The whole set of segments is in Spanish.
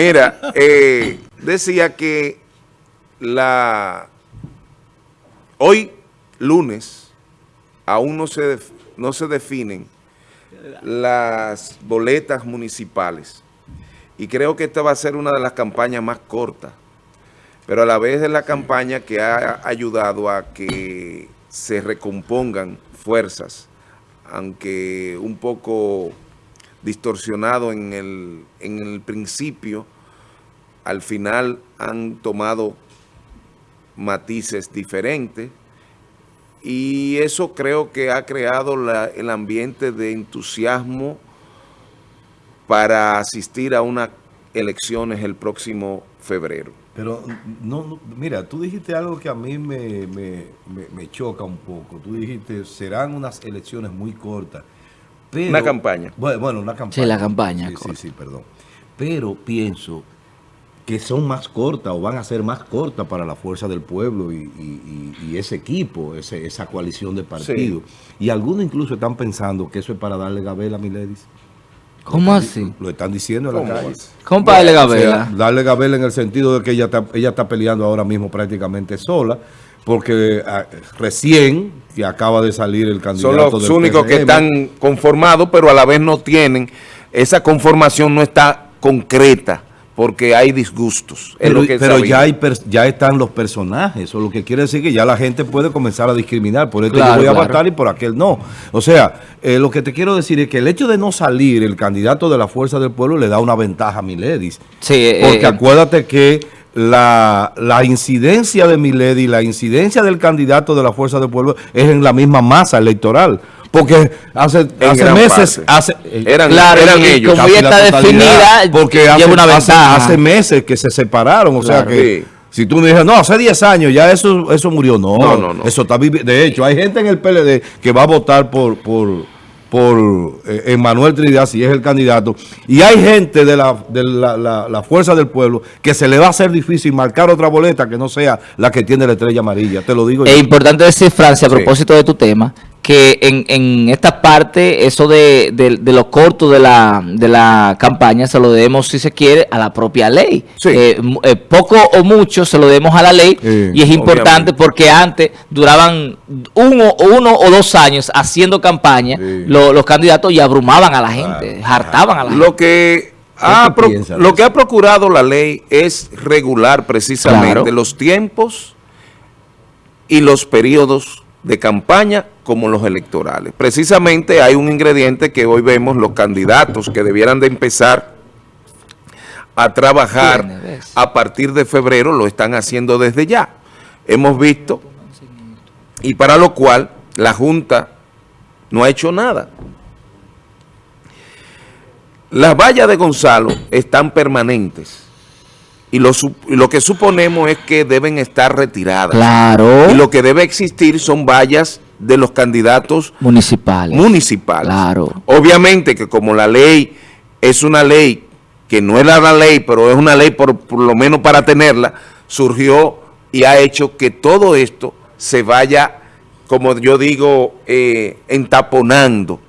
Mira, eh, decía que la hoy, lunes, aún no se, no se definen las boletas municipales. Y creo que esta va a ser una de las campañas más cortas, pero a la vez es la campaña que ha ayudado a que se recompongan fuerzas, aunque un poco distorsionado en el, en el principio, al final han tomado matices diferentes y eso creo que ha creado el ambiente de entusiasmo para asistir a unas elecciones el próximo febrero. Pero, no, mira, tú dijiste algo que a mí me, me, me, choca un poco. Tú dijiste, serán unas elecciones muy cortas. Una campaña. Bueno, una campaña. Sí, la campaña. Sí, sí, sí, perdón. Pero pienso que son más cortas o van a ser más cortas para la fuerza del pueblo y, ese equipo, esa coalición de partidos. Y algunos incluso están pensando que eso es para darle gabela a Miledis. ¿Cómo así? Lo están diciendo en la calle. ¿Cómo para darle gabela? darle gabela en el sentido de que ella está, ella está peleando ahora mismo prácticamente sola, porque ah, recién que acaba de salir el candidato Son los únicos que están conformados, pero a la vez no tienen, esa conformación no está concreta porque hay disgustos. Pero, ya, hay ya están los personajes, eso lo que quiere decir que ya la gente puede comenzar a discriminar, por esto yo voy a votar y por aquel no. O sea, eh, lo que te quiero decir es que el hecho de no salir el candidato de la Fuerza del Pueblo le da una ventaja a Miledis. Sí, eh, porque eh, acuérdate que la, la, incidencia de Miledi, la incidencia del candidato de la Fuerza del Pueblo es en la misma masa electoral. Porque hace, hace meses, hace, eran, eran ellos. Como ya está definida, porque hace, una hace, meses que se separaron, o sea que... Si tú me dices, no, hace 10 años ya eso eso murió. No, no, no, Eso está De hecho, hay gente en el PLD que va a votar por, por, por eh, Emanuel Trinidad, si es el candidato. Y hay gente de, la, de la, la, fuerza del pueblo que se le va a hacer difícil marcar otra boleta que no sea la que tiene la estrella amarilla. Te lo digo Es importante decir, Francia, a propósito de tu tema, que en, en esta parte, eso de, de, lo corto de la, de la campaña, se lo debemos, si se quiere, a la propia ley. Eh, eh, poco o mucho se lo debemos a la ley y es importante porque antes duraban uno, uno o dos años haciendo campaña los candidatos y abrumaban a la gente, hartaban a la gente. Lo que... Ha lo que ha procurado la ley es regular precisamente los tiempos y los periodos de campaña como los electorales. Precisamente hay un ingrediente que hoy vemos los candidatos que debieran de empezar a trabajar a partir de febrero, lo están haciendo desde ya. Hemos visto, y para lo cual la Junta no ha hecho nada. Las vallas de Gonzalo están permanentes y lo, lo, que suponemos es que deben estar retiradas. Claro. Y lo que debe existir son vallas de los candidatos municipales. municipales. Claro. Obviamente que como la ley es una ley que no era la ley, pero es una ley por, por lo menos para tenerla, surgió y ha hecho que todo esto se vaya, como yo digo, eh, entaponando,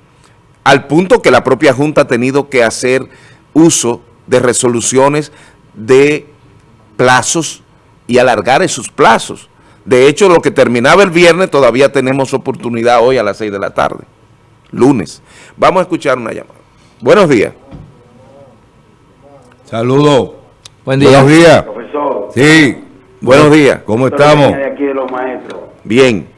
al punto que la propia Junta ha tenido que hacer uso de resoluciones de plazos y alargar esos plazos. De hecho, lo que terminaba el viernes todavía tenemos oportunidad hoy a las 6 de la tarde, lunes. Vamos a escuchar una llamada. Buenos días. Saludos. Buen día. Buenos días. Profesor. Sí. Buenos días. ¿Cómo estamos? De aquí de los maestros. Bien.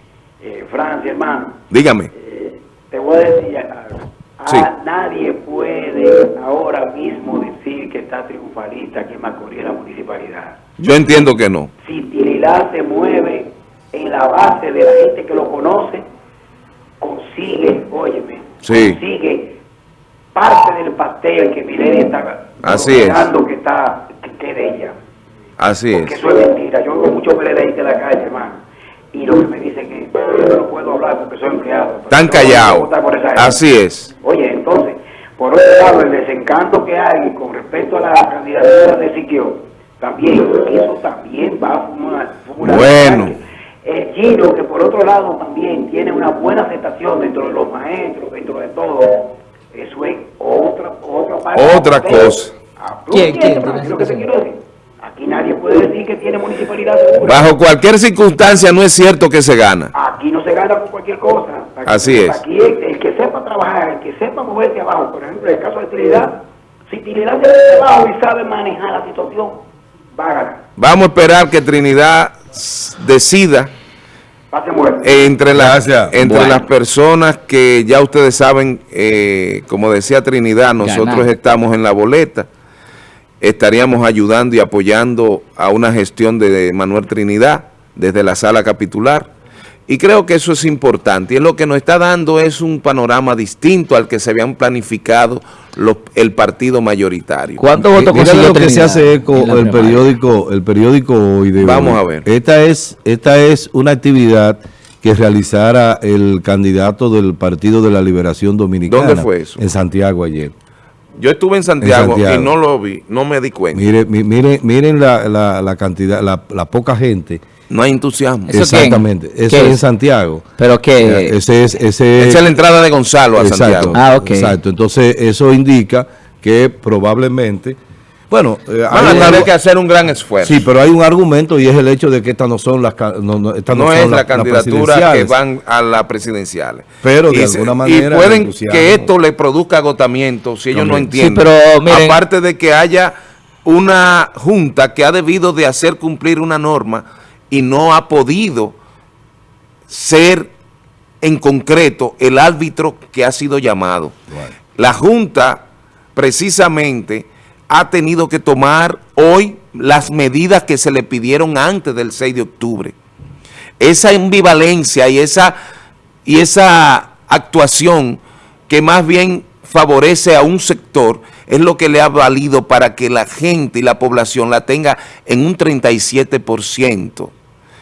Eh, Francia, hermano. Dígame. Eh, te voy a decir algo. Ah, nadie puede ahora mismo decir que está triunfalista aquí en Macorís, la municipalidad. Yo entiendo que no. Si Se mueve en la base de la gente que lo conoce, consigue, óyeme, consigue parte del pastel que Mileni está Así es. que está que, de ella. Así Porque eso es mentira. Yo veo muchos PLDistas de la calle, hermano. Y lo que me dicen es que yo no puedo hablar porque soy empleado. Están callados. Así es. Oye, entonces, por otro lado, el desencanto que hay con respecto a la candidatura de Siquio, también, eso también va a fumar. bueno. El Giro, que por otro lado también tiene una buena aceptación dentro de los maestros, dentro de todo, eso es otra, otra parte. Otra cosa. ¿Quién? ¿Quién? lo que te quiero decir? Aquí nadie puede decir que tiene municipalidad segura. Bajo cualquier circunstancia no es cierto que se gana. Aquí no se gana con cualquier cosa. Así es. Aquí el, que sepa trabajar, el que sepa moverse abajo, por ejemplo, en el caso de Trinidad, si Trinidad se mueve abajo y sabe manejar la situación. Vamos a esperar que Trinidad decida entre, las entre las personas que ya ustedes saben, eh, como decía Trinidad, nosotros estamos en la boleta, estaríamos ayudando y apoyando a una gestión de Manuel Trinidad desde la sala capitular. Y creo que eso es importante. Y lo que nos está dando es un panorama distinto al que se habían planificado el partido mayoritario. ¿Cuántos votos consiguió lo que se hace eco el periódico, el periódico hoy de Vamos a ver. Esta es, esta es una actividad que realizara el candidato del Partido de la Liberación Dominicana. ¿Dónde fue eso? En Santiago ayer. Yo estuve en Santiago, y no lo vi, no me di cuenta. Mire, miren, miren la, la, cantidad, la, la poca gente no hay entusiasmo. Exactamente. Eso es en Santiago. ¿Pero qué? Ese es, ese Esa es la entrada de Gonzalo a Santiago. Ah, ok. Exacto. Entonces, eso indica que probablemente... Bueno, eh, van a tener que hacer un gran esfuerzo. Sí, pero hay un argumento y es el hecho de que estas no son las no, no, es la candidatura que van a las presidenciales. Pero de alguna manera y pueden que esto le produzca agotamiento si ellos no entienden. pero, Aparte de que haya una junta que ha debido de hacer cumplir una norma y no ha podido ser en concreto el árbitro que ha sido llamado. La Junta precisamente ha tenido que tomar hoy las medidas que se le pidieron antes del 6 de octubre. Esa ambivalencia y esa, y esa actuación que más bien favorece a un sector es lo que le ha valido para que la gente y la población la tenga en un 37%.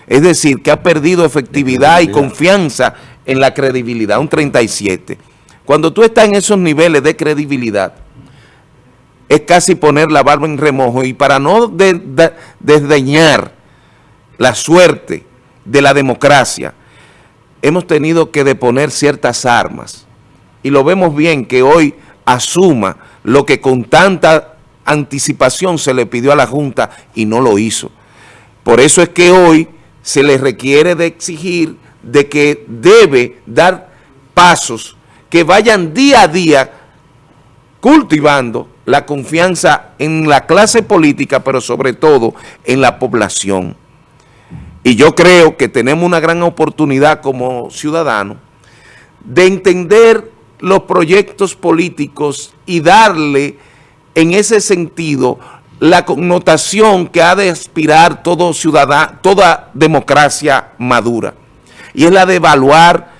Es decir, que ha perdido efectividad y confianza en la credibilidad, un 37. Cuando tú estás en esos niveles de credibilidad, es casi poner la barba en remojo y para no desdeñar la suerte de la democracia, hemos tenido que deponer ciertas armas. Y lo vemos bien que hoy asuma lo que con tanta anticipación se le pidió a la Junta y no lo hizo. Por eso es que hoy se le requiere de exigir de que debe dar pasos que vayan día a día cultivando la confianza en la clase política, pero sobre todo en la población. Y yo creo que tenemos una gran oportunidad como ciudadanos de entender los proyectos políticos y darle en ese sentido la connotación que ha de aspirar todo ciudadano, toda democracia madura. Y es la de evaluar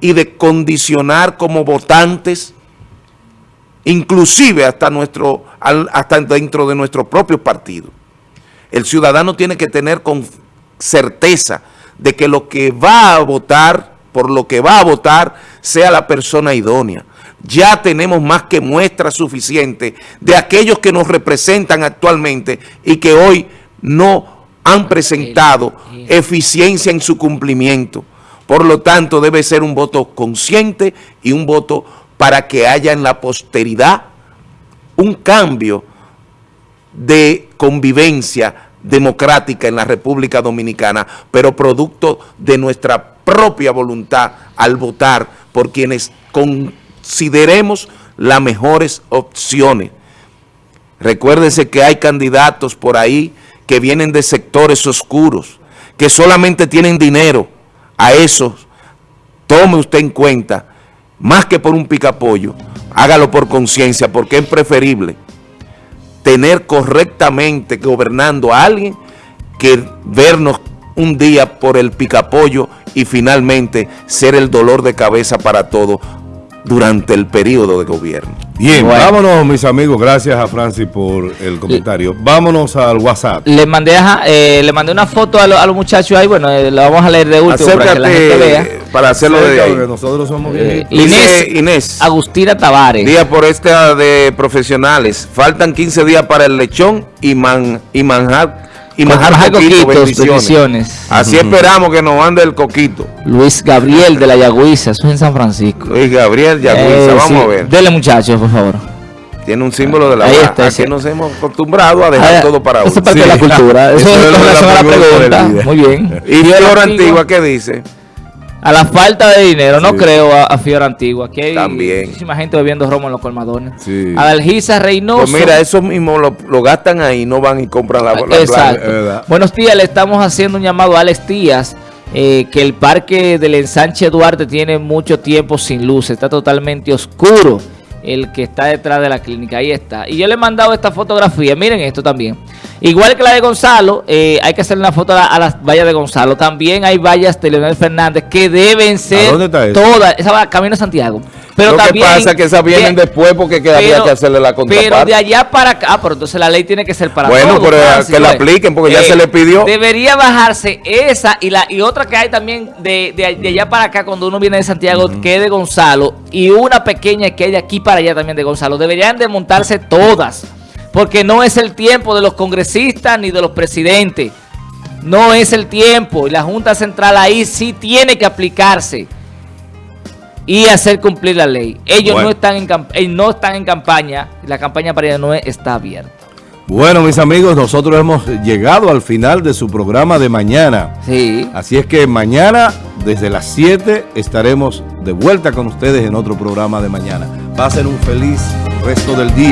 y de condicionar como votantes, inclusive hasta, nuestro, hasta dentro de nuestro propio partido. El ciudadano tiene que tener con certeza de que lo que va a votar, por lo que va a votar, sea la persona idónea ya tenemos más que muestra suficiente de aquellos que nos representan actualmente y que hoy no han presentado eficiencia en su cumplimiento. Por lo tanto, debe ser un voto consciente y un voto para que haya en la posteridad un cambio de convivencia democrática en la República Dominicana, pero producto de nuestra propia voluntad al votar por quienes con consideremos las mejores opciones. Recuérdese que hay candidatos por ahí que vienen de sectores oscuros, que solamente tienen dinero. A esos, tome usted en cuenta, más que por un picapollo, hágalo por conciencia, porque es preferible tener correctamente gobernando a alguien que vernos un día por el picapollo y finalmente ser el dolor de cabeza para todos durante el periodo de gobierno. Bien, vámonos mis amigos, gracias a Francis por el comentario. Vámonos al WhatsApp. Le mandé eh, le mandé una foto a, los muchachos ahí, bueno, eh, la vamos a leer de último para que la gente vea. Para hacerlo de ahí. nosotros somos eh, Inés, Inés Agustina Tavares. Día por esta de profesionales. Faltan 15 días para el lechón y, man, y manjar y manjar coquito, bendiciones. Así esperamos que nos ande el coquito. Luis Gabriel de la Yagüiza, eso es en San Francisco. Luis Gabriel, Yagüiza, eh, vamos a ver. Dele muchachos, por favor. Tiene un símbolo de la Ahí está, Aquí nos hemos acostumbrado a dejar todo para uno. Eso es parte de la cultura. Eso, es la, pregunta. Muy bien. ¿Y Flor Antigua qué dice? A la falta de dinero, no creo a, a Fiora Antigua. Aquí hay muchísima gente bebiendo romo en los colmadones. Sí. A Dalgisa Reynoso. Pues mira, eso mismo lo, gastan ahí, no van y compran la, la Exacto. Buenos días, le estamos haciendo un llamado a Alex Díaz. Eh, que el parque del ensanche Duarte tiene mucho tiempo sin luz, está totalmente oscuro el que está detrás de la clínica, ahí está. Y yo le he mandado esta fotografía, miren esto también. Igual que la de Gonzalo, eh, hay que hacer una foto a, las vallas de Gonzalo. También hay vallas de Leonel Fernández que deben ser dónde está eso? todas. Esa va Camino a Santiago. Pero Lo que pasa es que esas vienen después porque quedaría que hacerle la contraparte. Pero de allá para acá, ah, pero entonces la ley tiene que ser para bueno, todos. Bueno, pero que la apliquen porque ya se le pidió. Debería bajarse esa y la y otra que hay también de, de, allá para acá cuando uno viene de Santiago, que es de Gonzalo, y una pequeña que hay de aquí para allá también de Gonzalo. Deberían de montarse todas porque no es el tiempo de los congresistas ni de los presidentes. No es el tiempo. Y la Junta Central ahí sí tiene que aplicarse y hacer cumplir la ley. Ellos no, están en, eh, no están en campaña. La campaña para no está abierta. Bueno, mis amigos, nosotros hemos llegado al final de su programa de mañana. Sí. Así es que mañana, desde las 7, estaremos de vuelta con ustedes en otro programa de mañana. Pasen un feliz resto del día.